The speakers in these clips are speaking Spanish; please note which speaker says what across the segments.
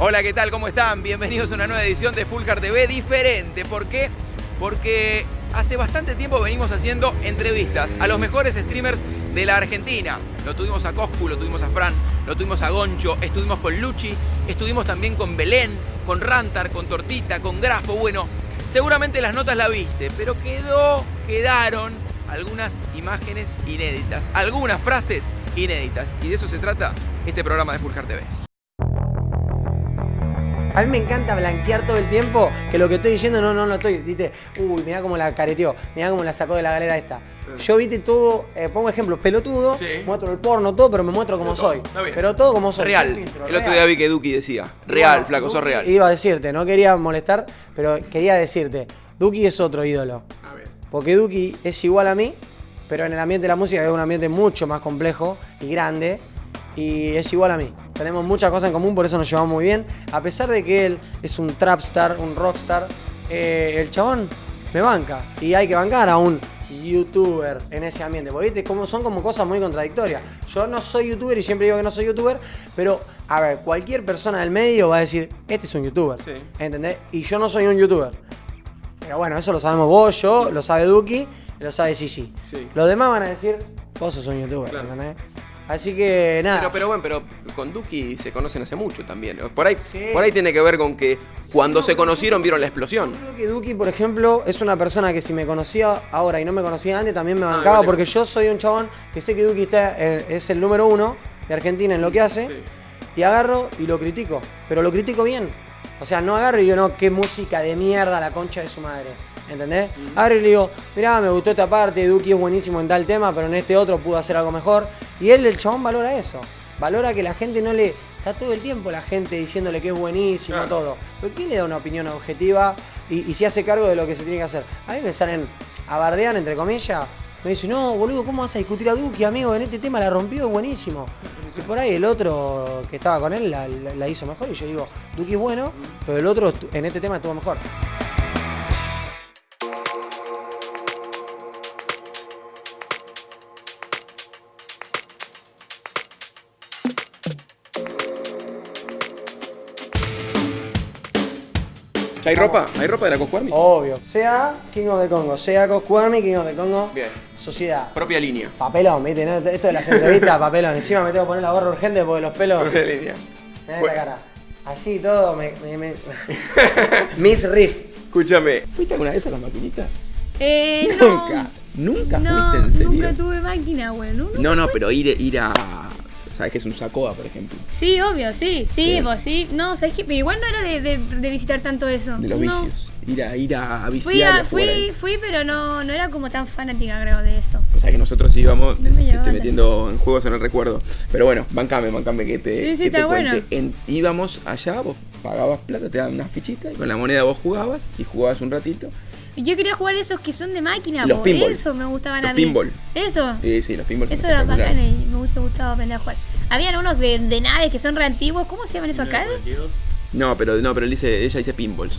Speaker 1: Hola, ¿qué tal? ¿Cómo están? Bienvenidos a una nueva edición de Fulcar TV diferente. ¿Por qué? Porque hace bastante tiempo venimos haciendo entrevistas a los mejores streamers de la Argentina. Lo tuvimos a Coscu, lo tuvimos a Fran, lo tuvimos a Goncho, estuvimos con Luchi, estuvimos también con Belén, con Rantar, con Tortita, con Grafo. Bueno, seguramente las notas la viste, pero quedó, quedaron algunas imágenes inéditas, algunas frases inéditas. Y de eso se trata este programa de Fulcar TV.
Speaker 2: A mí me encanta blanquear todo el tiempo que lo que estoy diciendo no, no lo estoy. Viste, uy, mirá cómo la careteó, mirá cómo la sacó de la galera esta. Yo, viste, todo, eh, pongo ejemplos, pelotudo,
Speaker 1: Sí.
Speaker 2: muestro el porno, todo, pero me muestro como soy.
Speaker 1: está bien.
Speaker 2: Pero todo como soy.
Speaker 1: Real.
Speaker 2: filtro,
Speaker 1: El otro
Speaker 2: real.
Speaker 1: día vi que Duki decía. Real,
Speaker 2: Bueno,
Speaker 1: flaco, sos
Speaker 2: Duki,
Speaker 1: real.
Speaker 2: Iba a decirte, no quería molestar, pero quería decirte, Duki es otro ídolo.
Speaker 1: A ver.
Speaker 2: Porque Duki es igual a mí, pero en el ambiente de la música es un ambiente mucho más complejo y grande. Y es igual a mí. Tenemos muchas cosas en común, por eso nos llevamos muy bien. A pesar de que él es un trapstar, un rockstar, eh, el chabón me banca. Y hay que bancar a un youtuber en ese ambiente. Porque ¿viste? Como, son como cosas muy contradictorias. Yo no soy youtuber y siempre digo que no soy youtuber, pero a ver, cualquier persona del medio va a decir, este es un youtuber.
Speaker 1: Sí.
Speaker 2: ¿Entendés? Y yo no soy un youtuber. Pero bueno, eso lo sabemos vos, yo, lo sabe Duki, lo sabe Sisi.
Speaker 1: Sí.
Speaker 2: Los demás van a decir, vos sos un youtuber,
Speaker 1: Claro.
Speaker 2: ¿entendés? Así que nada.
Speaker 1: Pero, pero bueno, pero con Duki se conocen hace mucho también. Por ahí,
Speaker 2: Sí.
Speaker 1: por ahí tiene que ver con que cuando se conocieron vieron la explosión.
Speaker 2: Yo creo que Duki, por ejemplo, es una persona que si me conocía ahora y no me conocía antes, también me bancaba,
Speaker 1: vale.
Speaker 2: porque yo soy un chabón que sé que Duki está, eh, es el número uno de Argentina en lo que hace,
Speaker 1: Sí.
Speaker 2: y agarro y lo critico, pero lo critico bien. O sea, no agarro y digo, no, qué música de mierda la concha de su madre. ¿Entendés? Agarro y le digo, mirá, me gustó esta parte, Duki es buenísimo en tal tema, pero en este otro pudo hacer algo mejor. Y él, el chabón, valora eso. Valora que la gente no le. Está todo el tiempo la gente diciéndole que es buenísimo,
Speaker 1: Claro.
Speaker 2: todo. Pero ¿quién le da una opinión objetiva y, y se hace cargo de lo que se tiene que hacer? A mí me salen a bardear, entre comillas. Me dicen, no, boludo, ¿cómo vas a discutir a Duki, amigo? En este tema la rompió, es buenísimo. Y por ahí el otro que estaba con él la, la- la hizo mejor. Y yo digo, Duki es bueno, pero el otro en este tema estuvo mejor.
Speaker 1: ¿Hay ropa? ¿Hay ropa de la Coscu Army?
Speaker 2: Obvio. Sea King of the Congo, sea Coscu Army, King of the Congo.
Speaker 1: Bien.
Speaker 2: Sociedad.
Speaker 1: Propia línea.
Speaker 2: Papelón, ¿viste? ¿no? Esto de las entrevistas, papelón. Encima me tengo que poner la gorra urgente porque los pelos.
Speaker 1: Propia línea.
Speaker 2: Mirá
Speaker 1: Bueno.
Speaker 2: esta cara. Así todo me. me, me- Miss Riff.
Speaker 1: Escúchame. ¿Fuiste alguna vez a las maquinitas?
Speaker 3: Eh, no.
Speaker 1: Nunca. ¿Nunca
Speaker 3: No,
Speaker 1: fuiste en serio?
Speaker 3: nunca tuve máquina, güey. ¿no?
Speaker 1: No, no, pero ir, ir a. ¿Sabes qué es un Sacoa, por ejemplo?
Speaker 3: Sí, obvio, sí, sí,
Speaker 1: Bien.
Speaker 3: vos sí. No, ¿sabes qué? Pero igual no era de, de- de visitar tanto eso.
Speaker 1: De los
Speaker 3: no.
Speaker 1: vicios. Ir a, ir a, a viciar
Speaker 3: Fui, a- fui,
Speaker 1: ahí.
Speaker 3: fui, pero no, no era como tan fanática, creo, de eso.
Speaker 1: O sea que nosotros íbamos,
Speaker 3: No me
Speaker 1: te
Speaker 3: llevaba
Speaker 1: estoy metiendo en juegos en el recuerdo. Pero bueno, bancame, bancame que te,
Speaker 3: Sí, sí,
Speaker 1: que te cuente.
Speaker 3: bueno.
Speaker 1: En- íbamos allá, vos pagabas plata, te daban unas fichitas y con la moneda vos jugabas y jugabas un ratito.
Speaker 3: Y yo quería jugar esos que son de máquina,
Speaker 1: Los
Speaker 3: po.
Speaker 1: pinball.
Speaker 3: Eso me gustaban
Speaker 1: Los
Speaker 3: a mí.
Speaker 1: pinball.
Speaker 3: Eso.
Speaker 1: Sí, sí, los pinballs son
Speaker 3: Eso era bacán y me gustado aprender a jugar. Habían unos de, de naves que son re antiguos. ¿Cómo se llaman esos acá?
Speaker 1: No, pero no, pero él dice, ella dice pinballs.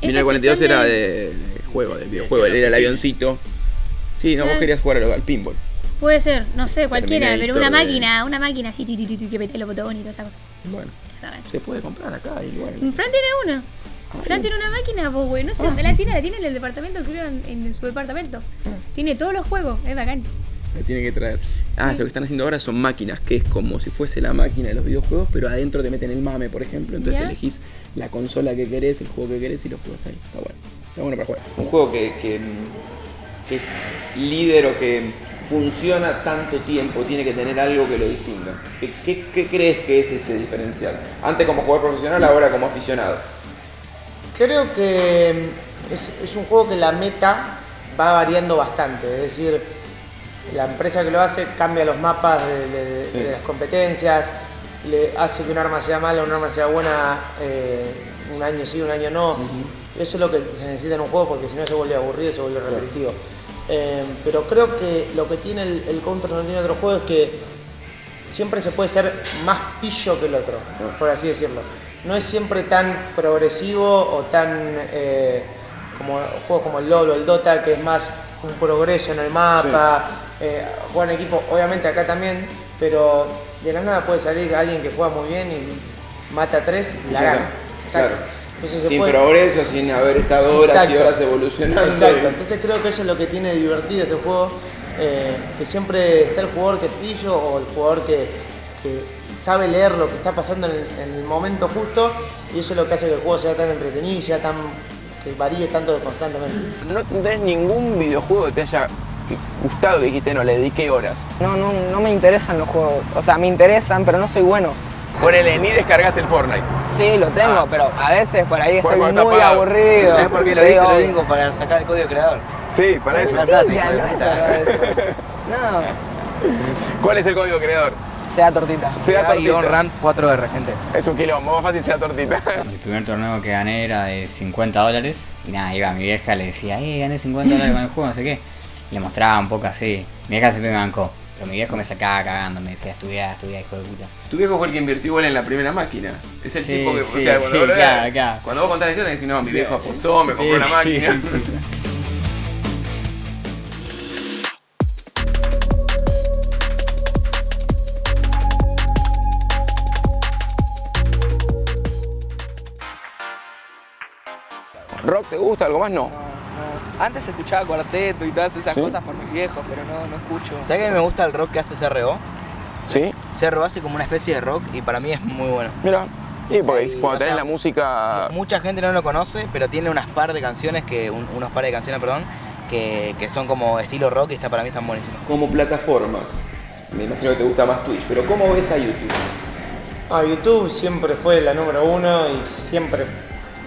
Speaker 3: Estos
Speaker 1: 1942
Speaker 3: que son
Speaker 1: era
Speaker 3: de-
Speaker 1: de, de juego, del videojuego, era el avioncito. Sí, no, vos
Speaker 3: Ah.
Speaker 1: querías jugar al, al pinball.
Speaker 3: Puede ser, no sé, cualquiera, pero una
Speaker 1: de-
Speaker 3: máquina, una máquina así, que mete los botones y esas cosas.
Speaker 1: Bueno, se puede comprar acá, igual.
Speaker 3: Fran tiene una. Fran tiene una máquina, pues, güey. No sé dónde la tiene, la tiene en el departamento, creo, en, en su departamento. Tiene todos los juegos, es bacán.
Speaker 1: Me tiene que traer. Ah, lo que están haciendo ahora son máquinas, que es como si fuese la máquina de los videojuegos, pero adentro te meten el mame, por ejemplo. Entonces
Speaker 3: Ya.
Speaker 1: elegís la consola que querés, el juego que querés y lo juegas ahí. Está bueno. Está bueno para jugar. Un juego que, que, que es líder o que funciona tanto tiempo, tiene que tener algo que lo distinga. ¿Qué, qué- qué crees que es ese diferencial? Antes como jugador profesional, ahora como aficionado.
Speaker 4: Creo que es, es un juego que la meta va variando bastante, es decir, la empresa que lo hace cambia los mapas de, de-
Speaker 1: Sí.
Speaker 4: de las competencias, le hace que un arma sea mala, un arma sea buena, eh, un año sí, un año no. Eso es lo que se necesita en un juego porque si no se vuelve aburrido, se vuelve repetitivo. Eh, pero creo que lo que tiene el, el Counter no tiene otro juego es que siempre se puede ser más pillo que el otro, por así decirlo. No es siempre tan progresivo o tan eh, como juegos como el LoL o el Dota, que es más un progreso en el mapa, eh, jugar en equipo, obviamente acá también, pero de la nada puede salir alguien que juega muy bien y mata tres y la gana. Exacto.
Speaker 1: Claro.
Speaker 4: Entonces
Speaker 1: Sin
Speaker 4: puede-
Speaker 1: progreso, sin haber estado horas y horas evolucionando.
Speaker 4: Exacto, entonces creo que eso es lo que tiene divertido este juego, eh, que siempre está el jugador que es pillo o el jugador que, que sabe leer lo que está pasando en el, en el momento justo y eso es lo que hace que el juego sea tan entretenido y sea tan que varíe tanto constantemente.
Speaker 1: No tenés ningún videojuego que te haya gustado y dijiste, no, le dediqué horas.
Speaker 5: No, no, no me interesan los juegos. O sea, me interesan, pero no soy bueno.
Speaker 1: Ponele, ni descargaste el Fortnite.
Speaker 5: Sí, lo tengo,
Speaker 1: Ah.
Speaker 5: pero a veces por ahí estoy muy aburrido.
Speaker 6: ¿Sabes por qué lo
Speaker 5: Sí,
Speaker 6: hice? Lo
Speaker 5: obvio.
Speaker 6: digo para sacar el código creador.
Speaker 1: Sí, para
Speaker 6: plata,
Speaker 5: eso. No,
Speaker 1: ¿Cuál es el código creador?
Speaker 5: Sea tortita.
Speaker 1: Sea tortita.
Speaker 6: Ram 4R, gente.
Speaker 1: Es un quilombo, más fácil sea tortita.
Speaker 7: El primer torneo que gané era de 50 dólares. Y nada, iba a mi vieja, le decía, eh, gané 50 dólares con el juego, no sé qué. Le mostraba un poco así. Mi vieja siempre me bancó. Pero mi viejo me sacaba cagando, me decía, estudia, estudia, hijo de puta.
Speaker 1: Tu viejo fue el que invirtió igual en la primera máquina. Es el
Speaker 7: Sí,
Speaker 1: tipo que,
Speaker 7: sí,
Speaker 1: o sea, cuando,
Speaker 7: sí,
Speaker 1: vos
Speaker 7: claro, claro.
Speaker 1: cuando vos contás la historia, decís, no, mi viejo apostó, me compró
Speaker 7: Sí,
Speaker 1: la
Speaker 7: sí,
Speaker 1: máquina. Gusta? ¿Algo más? No.
Speaker 5: No, no. Antes escuchaba cuarteto y todas esas
Speaker 1: ¿Sí?
Speaker 5: cosas por mis viejos, pero no, no escucho.
Speaker 6: ¿Sabes que me gusta el rock que hace CRO?
Speaker 1: ¿Sí?
Speaker 6: CRO hace como una especie de rock y para mí es muy bueno.
Speaker 1: Mira. Y porque
Speaker 6: Sí,
Speaker 1: cuando tenés
Speaker 6: sea,
Speaker 1: la música...
Speaker 6: Mucha gente no lo conoce, pero tiene unas par de canciones, que un- unos par de canciones, perdón, que, que son como estilo rock y está, para mí están buenísimos.
Speaker 1: Como plataformas. Me imagino que te gusta más Twitch, pero ¿cómo ves a YouTube?
Speaker 4: Ah, YouTube siempre fue la número uno y siempre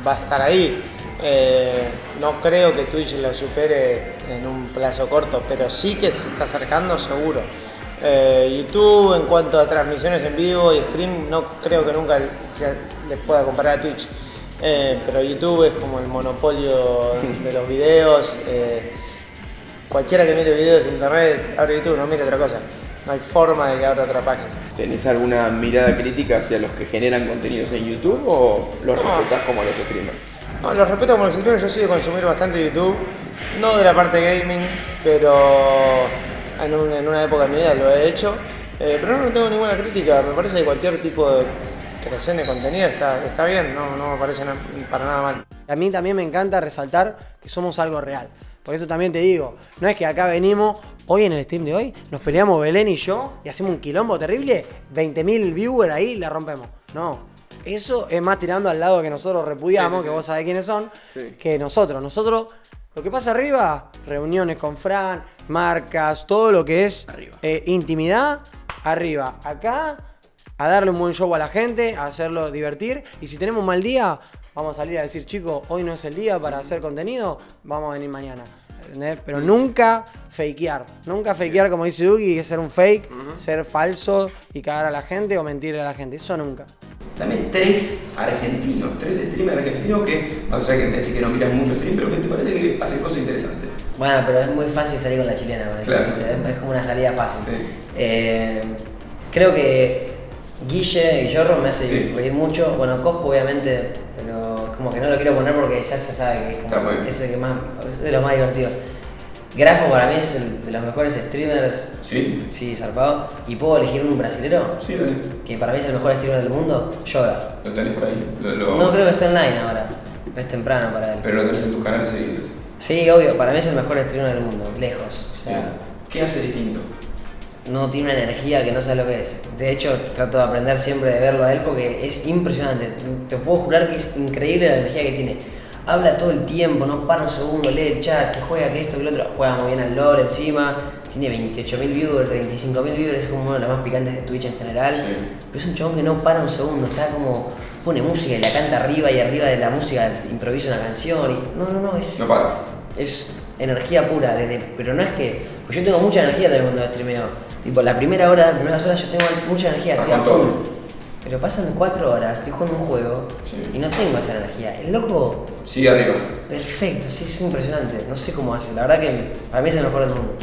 Speaker 4: va a estar ahí. Eh, no creo que Twitch lo supere en un plazo corto, pero sí que se está acercando seguro. Eh, YouTube en cuanto a transmisiones en vivo y stream no creo que nunca se le pueda comparar a Twitch. Eh, pero YouTube es como el monopolio de los videos. cualquiera que mire videos en internet abre YouTube, no mire otra cosa. No hay forma de que abra otra página.
Speaker 1: ¿Tenés alguna mirada crítica hacia los que generan contenidos en YouTube o los
Speaker 4: No.
Speaker 1: como los streamers?
Speaker 4: No, los respeto como los streamers, yo soy de consumir bastante YouTube, no de la parte gaming, pero en, un- en una época de mi vida lo he hecho, Eh, pero no tengo ninguna crítica, me parece que cualquier tipo de creación de contenido está, está bien, no, me parece para nada mal.
Speaker 2: A mí también me encanta resaltar que somos algo real. Por eso también te digo, no es que acá venimos, hoy en el stream de hoy, nos peleamos Belén y yo y hacemos un quilombo terrible, 20.000 viewers ahí la rompemos. No, eso es más tirando al lado que nosotros repudiamos,
Speaker 1: Sí, sí,
Speaker 2: que
Speaker 1: sí.
Speaker 2: vos sabés quiénes son, que nosotros. Nosotros, lo que pasa arriba, reuniones con Fran, marcas, todo lo que es
Speaker 1: Arriba.
Speaker 2: eh, intimidad, arriba. Acá a darle un buen show a la gente, a hacerlo divertir. Y si tenemos un mal día, vamos a salir a decir, chicos, hoy no es el día para hacer contenido, vamos a venir mañana. ¿Entendés? Pero nunca fakear. Nunca fakear, como dice Duki, que es ser un fake, ser falso y cagar a la gente o mentirle a la gente. Eso nunca.
Speaker 1: Dame tres argentinos, tres streamers argentinos que, más allá que me decís que no miras mucho stream, pero que te parece que hacen cosas interesantes.
Speaker 8: Bueno, pero es muy fácil salir con la chilena con eso. Es, es como una salida fácil.
Speaker 1: Sí.
Speaker 8: Eh, creo que Guille Guillorro me hace
Speaker 1: Sí.
Speaker 8: reír mucho. Bueno, Cosco obviamente, pero como que no lo quiero poner porque ya se sabe que es, como- es el que más, es de los más divertidos. Grafo para mí es el de los mejores streamers,
Speaker 1: Sí.
Speaker 8: sí, zarpado. Y puedo elegir un brasilero,
Speaker 1: Sí, dale.
Speaker 8: que para mí es el mejor streamer del mundo, Yoda.
Speaker 1: Lo tenés por ahí. Lo, lo-
Speaker 8: No creo que esté online ahora, es temprano para él.
Speaker 1: Pero lo tenés en tus canales seguidos.
Speaker 8: Sí, obvio, para mí es el mejor streamer del mundo, lejos. O sea,
Speaker 1: ¿Qué hace distinto?
Speaker 8: No tiene una energía que no sabes lo que es. De hecho, trato de aprender siempre de verlo a él porque es impresionante. Te puedo jurar que es increíble la energía que tiene. Habla todo el tiempo, no para un segundo, lee el chat, que juega, que esto, que lo otro. Juega muy bien al LOL encima. Tiene 28.000 viewers, 35.000 viewers, es como uno de los más picantes de Twitch en general.
Speaker 1: Sí.
Speaker 8: Pero es un chabón que no para un segundo, está como. pone música y la canta arriba y arriba de la música improvisa una canción. Y, no, no, no, es
Speaker 1: No para.
Speaker 8: es energía pura, desde, pero no es que. Pues yo tengo mucha energía también cuando streameo. Tipo, la primera hora, las primeras horas yo tengo mucha energía, estoy a full. Pero pasan cuatro horas, estoy jugando un juego
Speaker 1: Sí.
Speaker 8: y no tengo esa energía. El loco,
Speaker 1: Sigue arriba.
Speaker 8: perfecto, sí, es impresionante. No sé cómo hace, la verdad que para mí es el mejor del mundo.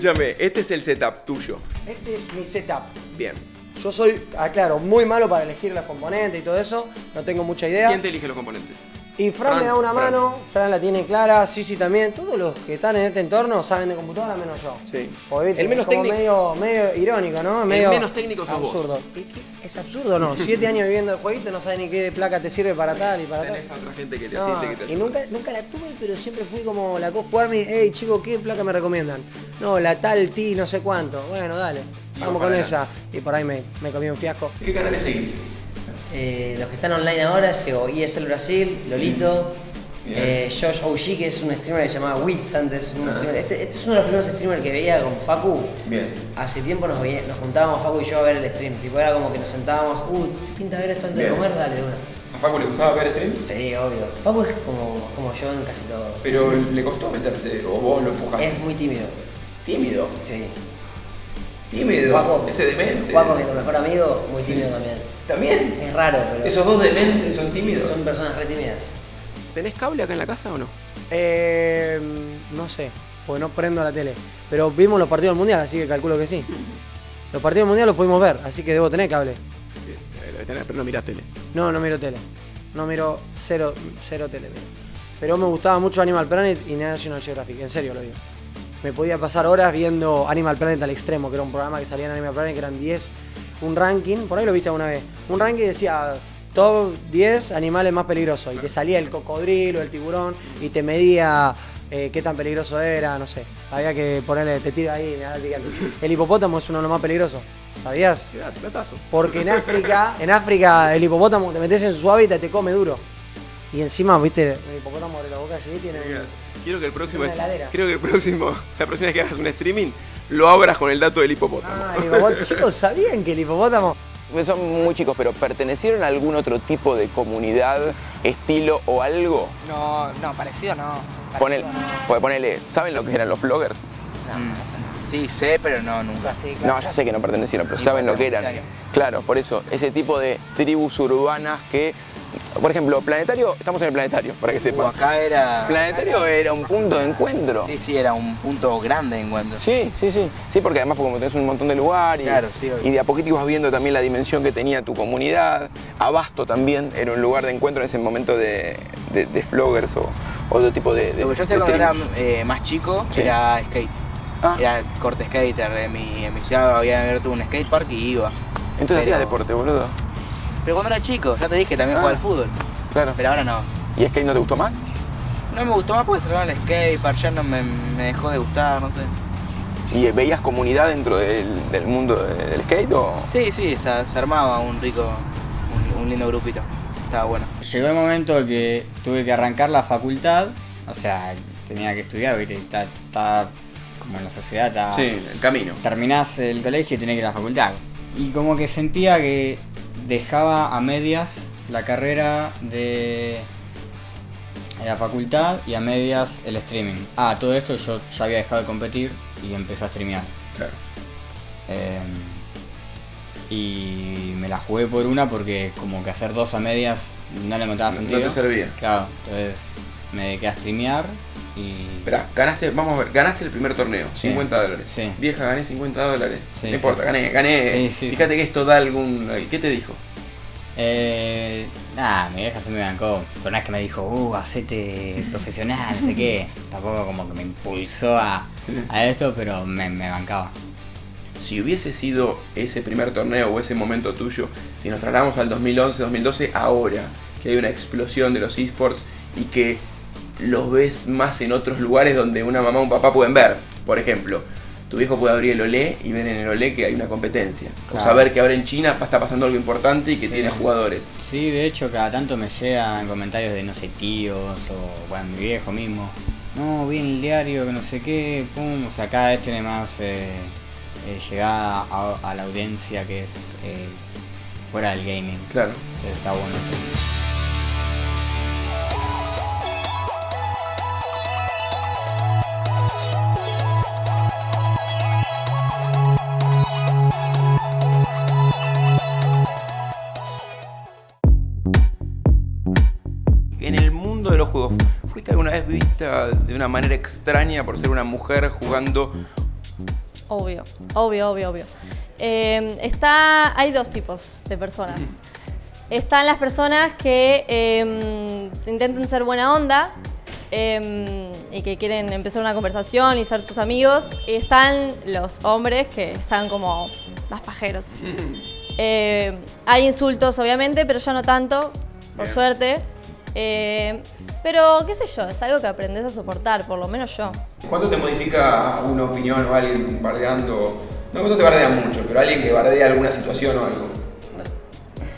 Speaker 1: Escúchame, este es el setup tuyo.
Speaker 2: Este es mi setup.
Speaker 1: Bien.
Speaker 2: Yo soy, aclaro, muy malo para elegir los componentes y todo eso. No tengo mucha idea.
Speaker 1: ¿Quién te elige los componentes?
Speaker 2: Y Fran,
Speaker 1: Fran,
Speaker 2: me da una
Speaker 1: Fran.
Speaker 2: mano, Fran la tiene clara, Sisi también. Todos los que están en este entorno saben de computadora menos yo.
Speaker 1: Sí.
Speaker 2: Viste,
Speaker 1: El menos
Speaker 2: como
Speaker 1: técnico-
Speaker 2: Medio, medio irónico, ¿no? Medio
Speaker 1: menos técnico sos vos.
Speaker 2: absurdo. ¿Y qué? ¿Es absurdo no? Siete años viviendo el jueguito, no sabes ni qué placa te sirve para tal y para tal.
Speaker 1: Tenés otra gente que te
Speaker 2: No,
Speaker 1: asiste, que te
Speaker 2: y nunca, nunca la tuve, pero siempre fui como la co jugarme, hey chico, ¿qué placa me recomiendan? No, la tal T, no sé cuánto. Bueno, dale, vamos
Speaker 1: vos
Speaker 2: con esa. Y por ahí me, me comí un fiasco.
Speaker 1: ¿Qué canales seguís?
Speaker 8: Eh, los que están online ahora, sigo ESL Brasil, Lolito, eh, Josh OG, que es un streamer que se llamaba Wits antes. un
Speaker 1: Ah.
Speaker 8: este, este es uno de los primeros streamers que veía con Facu.
Speaker 1: Bien.
Speaker 8: Hace tiempo nos, veía- nos juntábamos Facu y yo a ver el stream. Tipo, era como que nos sentábamos, uy, ¿te pinta ver esto antes
Speaker 1: Bien.
Speaker 8: de comer? Dale, de una.
Speaker 1: ¿A Facu le gustaba ver stream?
Speaker 8: Sí, obvio. Facu es como, como yo en casi todo.
Speaker 1: Pero le costó meterse, o vos lo empujaste.
Speaker 8: Es muy tímido.
Speaker 1: tímido.
Speaker 8: Sí.
Speaker 1: Tímido.
Speaker 8: Juaco.
Speaker 1: Ese demente.
Speaker 8: Juaco, mi mejor amigo, muy
Speaker 1: Sí.
Speaker 8: tímido también.
Speaker 1: ¿También?
Speaker 8: Es raro, pero
Speaker 1: ¿Esos dos dementes son tímidos?
Speaker 8: son personas re tímidas.
Speaker 1: ¿Tenés cable acá en la casa o no?
Speaker 2: Eh, no sé, porque no prendo la tele. Pero vimos los partidos del mundial, así que calculo que sí. Los partidos del mundial los pudimos ver, así que debo tener cable.
Speaker 1: Sí, debe tener, pero no mirás tele.
Speaker 2: No, no miro tele. No miro cero, cero tele. miro. Pero me gustaba mucho Animal Planet y National Geographic, en serio lo digo. Me podía pasar horas viendo Animal Planet al extremo, que era un programa que salía en Animal Planet, que eran 10, un ranking, por ahí lo viste alguna vez. Un ranking decía top 10 animales más peligrosos. Y te salía el cocodrilo, el tiburón, y te medía eh, qué tan peligroso era, no sé. Había que ponerle, te tiro ahí. El hipopótamo es uno de los más peligrosos. ¿Sabías? Porque en África, en África el hipopótamo te metes en su hábitat y te come duro. Y encima, viste, el hipopótamo abre la boca así tiene un-
Speaker 1: Quiero que el próximo. Quiero que el próximo. La próxima vez que hagas un streaming, lo abras con el dato del hipopótamo.
Speaker 2: Ah, el hipopótamo. Chicos, ¿sabían que el hipopótamo
Speaker 9: Pues Son muy chicos, pero ¿pertenecieron a algún otro tipo de comunidad, estilo o algo?
Speaker 5: No, no, parecido no.
Speaker 9: Ponele,
Speaker 5: Parecido no.
Speaker 9: pues ponele, ¿saben lo que eran los vloggers?
Speaker 5: No, no.
Speaker 6: Sí, sé, pero no nunca.
Speaker 5: O sea, sí, claro.
Speaker 9: No, ya sé que no pertenecieron, pero saben lo que eran. Claro, por eso, ese tipo de tribus urbanas que, por ejemplo, Planetario, estamos en el Planetario, para que
Speaker 6: Uh,
Speaker 9: sepan.
Speaker 6: acá era.
Speaker 9: Planetario era un punto de encuentro.
Speaker 6: Sí, sí, era un punto grande de encuentro.
Speaker 9: Sí, sí, sí. Sí, porque además como tenés un montón de lugar y,
Speaker 6: Claro, sí,
Speaker 9: y de a poquito ibas viendo también la dimensión que tenía tu comunidad. Abasto también era un lugar de encuentro en ese momento de, de, de vloggers o otro tipo de, de
Speaker 6: Lo que yo sé cuando era eh, más chico
Speaker 9: Sí.
Speaker 6: era skate.
Speaker 9: Ah.
Speaker 6: Era corte skater. En mi, en mi ciudad había abierto un skatepark y iba.
Speaker 9: Entonces
Speaker 6: pero-
Speaker 9: hacías deporte, boludo.
Speaker 6: Pero cuando era chico, ya te dije, también
Speaker 9: Ah.
Speaker 6: jugaba al fútbol.
Speaker 9: Claro.
Speaker 6: Pero ahora no.
Speaker 9: ¿Y skate no te gustó más?
Speaker 6: No me gustó más porque sacaron el skatepark, ya no me, me dejó de gustar, no sé.
Speaker 9: ¿Y veías comunidad dentro del, del mundo de- del skate o...?
Speaker 6: Sí, sí, se, se armaba un rico, un, un lindo grupito. Estaba bueno.
Speaker 7: Llegó el momento que tuve que arrancar la facultad, o sea, tenía que estudiar, viste, está, está como en la sociedad, está...
Speaker 1: Sí, el camino.
Speaker 7: terminás el colegio y tenés que ir a la facultad. Y como que sentía que dejaba a medias la carrera de la facultad y a medias el streaming. Ah, todo esto yo ya había dejado de competir y empecé a streamear.
Speaker 1: Claro.
Speaker 7: Eh, y me la jugué por una porque como que hacer dos a medias no le encontraba
Speaker 1: No- no
Speaker 7: sentido.
Speaker 1: te servía.
Speaker 7: Claro, entonces me dediqué a streamear y...
Speaker 1: Esperá, ganaste, vamos a ver, ganaste el primer torneo,
Speaker 7: Sí.
Speaker 1: 50 dólares.
Speaker 7: Sí.
Speaker 1: Vieja, gané 50 dólares.
Speaker 7: Sí,
Speaker 1: no importa, gané, gané. Fíjate que esto da algún. ¿Qué te dijo?
Speaker 7: Eh, nada, mi vieja se me bancó. Pero no es que me dijo, uh, hacete profesional, no sé qué. Tampoco como que me impulsó a, a esto, pero me, me bancaba.
Speaker 1: Si hubiese sido ese primer torneo o ese momento tuyo, si nos trasladamos al 2011, 2012, ahora que hay una explosión de los esports y que los ves más en otros lugares donde una mamá o un papá pueden ver. Por ejemplo, tu viejo puede abrir el Olé y ver en el Olé que hay una competencia. O saber que ahora en China está pasando algo importante y que
Speaker 7: Sí.
Speaker 1: tiene jugadores.
Speaker 7: Sí, de hecho, cada tanto me llegan comentarios de, no sé, tíos o, bueno, mi viejo mismo. No, vi en el diario que no sé qué, pum. O sea, cada vez tiene más eh, eh, llegada a, a la audiencia que es eh, fuera del gaming.
Speaker 1: Claro.
Speaker 7: Entonces está bueno esto.
Speaker 1: Vista de una manera extraña por ser una mujer jugando
Speaker 10: Obvio, obvio, obvio, obvio. Eh, está, hay dos tipos de personas. Están las personas que eh, intentan ser buena onda eh, y que quieren empezar una conversación y ser tus amigos. Y están los hombres que están como más pajeros. Eh, hay insultos, obviamente, pero ya no tanto, por
Speaker 1: Bien.
Speaker 10: suerte. Eh, pero, qué sé yo, es algo que aprendes a soportar, por lo menos yo.
Speaker 1: ¿Cuánto te modifica una opinión o alguien bardeando? No, no te bardea mucho, pero alguien que bardea alguna situación o algo.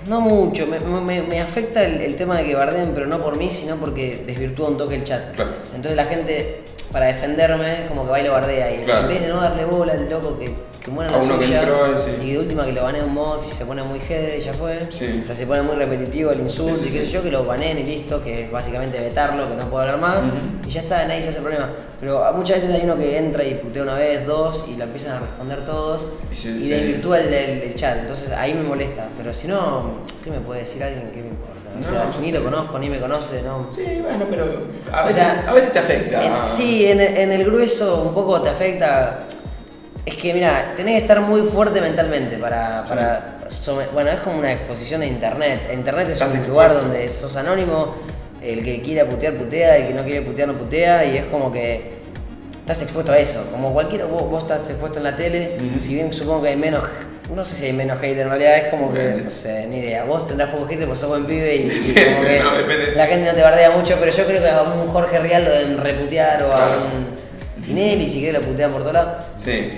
Speaker 8: No mucho, me, me- me afecta el, el tema de que bardeen, pero no por mí, sino porque desvirtúa un toque el chat.
Speaker 1: Claro.
Speaker 8: Entonces la gente, para defenderme, como que va y lo bardea. Y
Speaker 1: Claro.
Speaker 8: en vez de no darle bola al loco que, que muera
Speaker 1: A
Speaker 8: la
Speaker 1: uno que
Speaker 8: suya,
Speaker 1: entró, sí.
Speaker 8: y de última que lo banee un mod, si se pone muy jede, ya fue.
Speaker 1: Sí.
Speaker 8: O sea, se pone muy repetitivo el insulto
Speaker 1: Sí,
Speaker 8: y qué sé yo, que lo baneen y listo, que es básicamente vetarlo, que no puede hablar más. Y ya está, nadie se hace problema. Pero a- muchas veces hay uno que entra y putea una vez, dos, y lo empiezan a responder todos.
Speaker 1: Y
Speaker 8: y desvirtúa el, el- el chat. Entonces ahí me molesta. Pero si no, ¿qué me puede decir alguien? ¿Qué me? O sea,
Speaker 1: no
Speaker 8: si ni lo conozco, ni me conoce, no.
Speaker 1: Sí, bueno, pero a
Speaker 8: O
Speaker 1: veces,
Speaker 8: sea,
Speaker 1: a veces te afecta.
Speaker 8: En- sí, en, en el grueso un poco te afecta. Es que, mira, tenés que estar muy fuerte mentalmente para. para bueno, es como una exposición de internet. Internet es
Speaker 1: Estás
Speaker 8: un
Speaker 1: expuesto.
Speaker 8: lugar donde sos anónimo. El que quiera putear, putea. El que no quiere putear, no putea. Y es como que. Estás expuesto a eso. Como cualquiera, vos, vos estás expuesto en la tele. Si bien supongo que hay menos. No sé si hay menos hate, en realidad es como que. No sé, ni idea. Vos tendrás poco hate porque sos buen pibe y, y como que.
Speaker 1: No.
Speaker 8: La gente no te bardea mucho, pero yo creo que a un Jorge Real lo deben reputear o a un Tinelli si quiere lo putean por todos lados.
Speaker 1: Sí.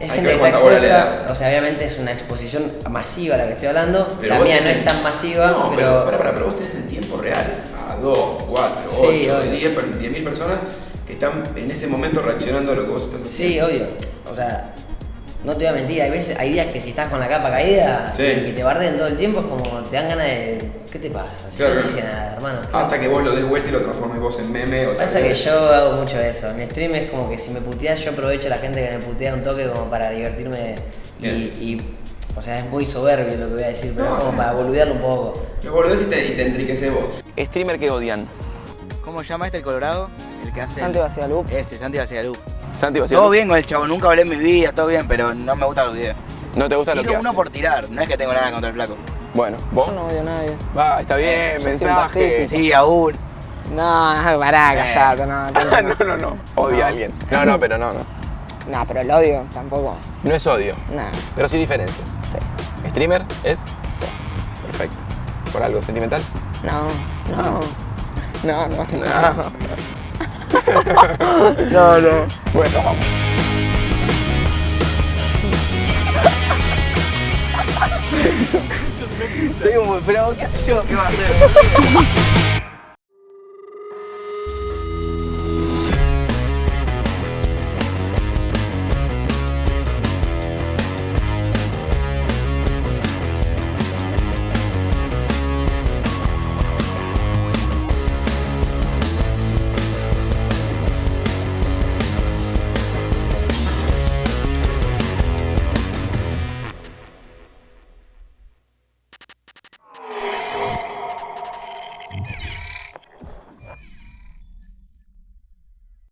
Speaker 8: Es
Speaker 1: Hay
Speaker 8: gente
Speaker 1: que
Speaker 8: que está expuesta, o sea, obviamente es una exposición masiva la que estoy hablando.
Speaker 1: Pero
Speaker 8: la mía no es tan masiva,
Speaker 1: No, pero,
Speaker 8: pero,
Speaker 1: pará, pará, pero vos tenés en tiempo real a 2, 4,
Speaker 8: Sí,
Speaker 1: 8,
Speaker 8: obvio.
Speaker 1: 10 per- 10.000 personas que están en ese momento reaccionando a lo que vos estás haciendo.
Speaker 8: sí, obvio. O sea, no te voy a mentir, hay veces, hay días que si estás con la capa caída
Speaker 1: Sí.
Speaker 8: y que te barden todo el tiempo es como te dan ganas de. ¿Qué te pasa? Si
Speaker 1: Claro.
Speaker 8: no te hice nada, hermano.
Speaker 1: Hasta que vos lo des vuelta y lo transformes vos en meme o
Speaker 8: Pasa que yo hago mucho eso. Mi stream es como que si me puteas, yo aprovecho a la gente que me putea un toque como para divertirme y, o sea, es muy soberbio lo que voy a decir, pero
Speaker 1: No,
Speaker 8: es como
Speaker 1: no.
Speaker 8: para boludearlo un poco.
Speaker 1: Lo volvés y te, y te enriqueces vos.
Speaker 9: Streamer que odian.
Speaker 6: ¿Cómo llama este el Colorado? El que hace.
Speaker 5: Santi
Speaker 6: el-
Speaker 5: Basigalup.
Speaker 6: Ese, Santi Basigalup.
Speaker 9: Santi.
Speaker 6: Todo bien con el chavo, nunca hablé en mi vida, todo bien, pero no me gustan los videos.
Speaker 9: ¿No te gusta lo que
Speaker 6: uno
Speaker 9: hace?
Speaker 6: por tirar, no es que tengo nada contra el flaco.
Speaker 9: Bueno, vos.
Speaker 5: Yo no odio a nadie.
Speaker 9: Va, está bien,
Speaker 5: Yo soy
Speaker 9: mensaje.
Speaker 6: Sí, aún.
Speaker 5: No, pará, callate, no.
Speaker 9: Ah, no, no, no. Odia
Speaker 5: No.
Speaker 9: a alguien. No, no, pero no, no.
Speaker 5: No, pero el odio tampoco.
Speaker 9: No es odio,
Speaker 5: Nah,
Speaker 9: pero sí diferencias.
Speaker 5: sí.
Speaker 9: ¿Streamer es? Perfecto. ¿Por algo sentimental?
Speaker 5: No, no. No, no,
Speaker 9: No. no, no. Bueno, vamos.
Speaker 6: Soy un pero ¿qué hago yo? ¿Qué va a hacer?